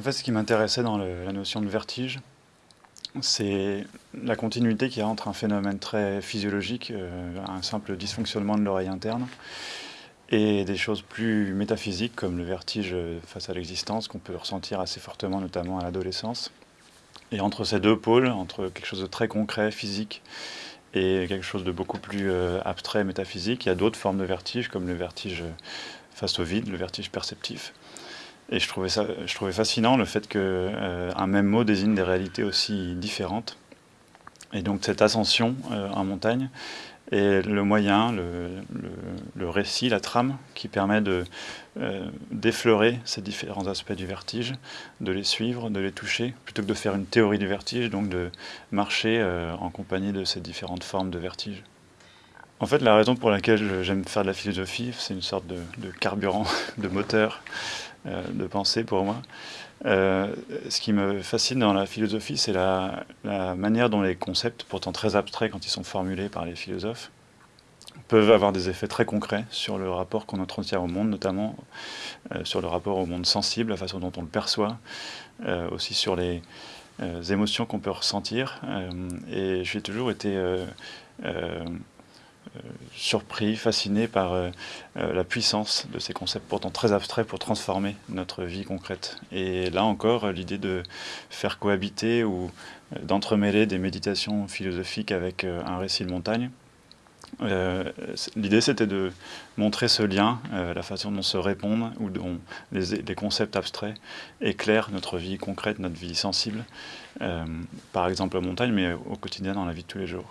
fait, ce qui m'intéressait dans la notion de vertige, c'est la continuité qui y a entre un phénomène très physiologique, euh, un simple dysfonctionnement de l'oreille interne, et des choses plus métaphysiques comme le vertige face à l'existence qu'on peut ressentir assez fortement, notamment à l'adolescence. Et entre ces deux pôles, entre quelque chose de très concret, physique, et quelque chose de beaucoup plus euh, abstrait, métaphysique, il y a d'autres formes de vertige, comme le vertige face au vide, le vertige perceptif. Et je trouvais, ça, je trouvais fascinant le fait qu'un euh, même mot désigne des réalités aussi différentes. Et donc cette ascension euh, en montagne est le moyen, le, récit, la trame qui permet de euh, d'effleurer ces différents aspects du vertige, de les suivre, de les toucher, plutôt que de faire une théorie du vertige, donc de marcher en compagnie de ces différentes formes de vertige. En fait, la raison pour laquelle j'aime faire de la philosophie, c'est une sorte de, carburant, de moteur, euh, de pensée pour moi. Euh, ce qui me fascine dans la philosophie, c'est la, manière dont les concepts, pourtant très abstraits quand ils sont formulés par les philosophes, peuvent avoir des effets très concrets sur le rapport qu'on entretient au monde, notamment euh, sur le rapport au monde sensible, la façon dont on le perçoit, aussi sur les émotions qu'on peut ressentir. et j'ai toujours été euh, surpris, fasciné par euh, euh, la puissance de ces concepts pourtant très abstraits pour transformer notre vie concrète. Et là encore, l'idée de faire cohabiter ou d'entremêler des méditations philosophiques avec un récit de montagne, l'idée c'était de montrer ce lien, la façon dont se répondent ou dont les, concepts abstraits éclairent notre vie concrète, notre vie sensible, par exemple en montagne, mais au quotidien dans la vie de tous les jours.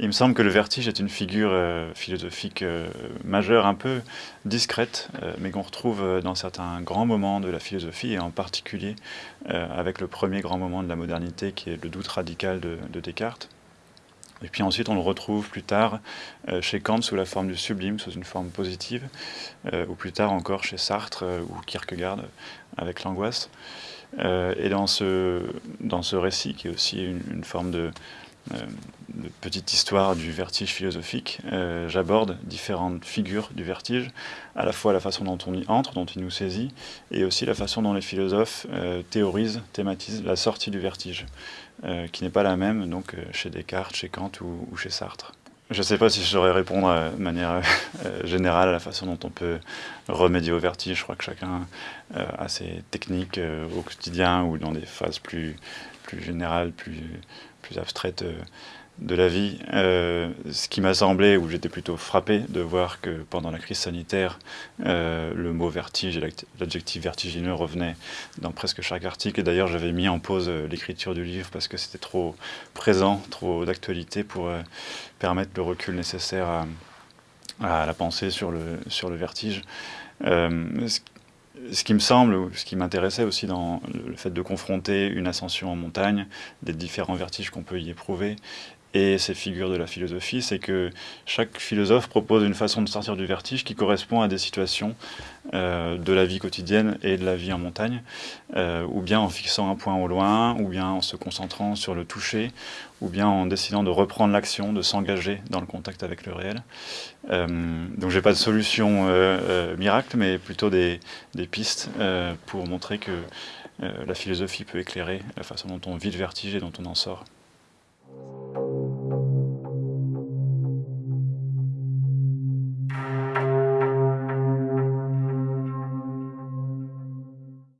Il me semble que le vertige est une figure euh, philosophique euh, majeure, un peu discrète, euh, mais qu'on retrouve dans certains grands moments de la philosophie, et en particulier avec le premier grand moment de la modernité, qui est le doute radical de, de Descartes. Et puis ensuite, on le retrouve plus tard chez Kant sous la forme du sublime, sous une forme positive, ou plus tard encore chez Sartre ou Kierkegaard avec l'angoisse. et dans ce, dans ce récit, qui est aussi une, forme de, de petite histoire du vertige philosophique, euh, j'aborde différentes figures du vertige, à la fois la façon dont on y entre, dont il nous saisit, et aussi la façon dont les philosophes euh, théorisent, thématisent la sortie du vertige, qui n'est pas la même donc chez Descartes, chez Kant ou, chez Sartre. Je ne sais pas si je saurais répondre de manière générale à la façon dont on peut remédier au vertige. Je crois que chacun a ses techniques au quotidien ou dans des phases plus, générales, plus, plus abstraite euh, de la vie. Euh, ce qui m'a semblé, où j'étais plutôt frappé de voir que pendant la crise sanitaire, euh, le mot vertige et l'adjectif vertigineux revenaient dans presque chaque article. Et d'ailleurs, j'avais mis en pause l'écriture du livre parce que c'était trop présent, trop d'actualité pour permettre le recul nécessaire à, à, la pensée sur le, sur le vertige ce qui me semble, ou ce qui m'intéressait aussi dans le fait de confronter une ascension en montagne, des différents vertiges qu'on peut y éprouver, et ces figures de la philosophie, c'est que chaque philosophe propose une façon de sortir du vertige qui correspond à des situations euh, de la vie quotidienne et de la vie en montagne, euh, ou bien en fixant un point au loin, ou bien en se concentrant sur le toucher, ou bien en décidant de reprendre l'action, de s'engager dans le contact avec le réel. Euh, donc j'ai pas de solution miracle, mais plutôt des pistes pour montrer que la philosophie peut éclairer la façon dont on vit le vertige et dont on en sort.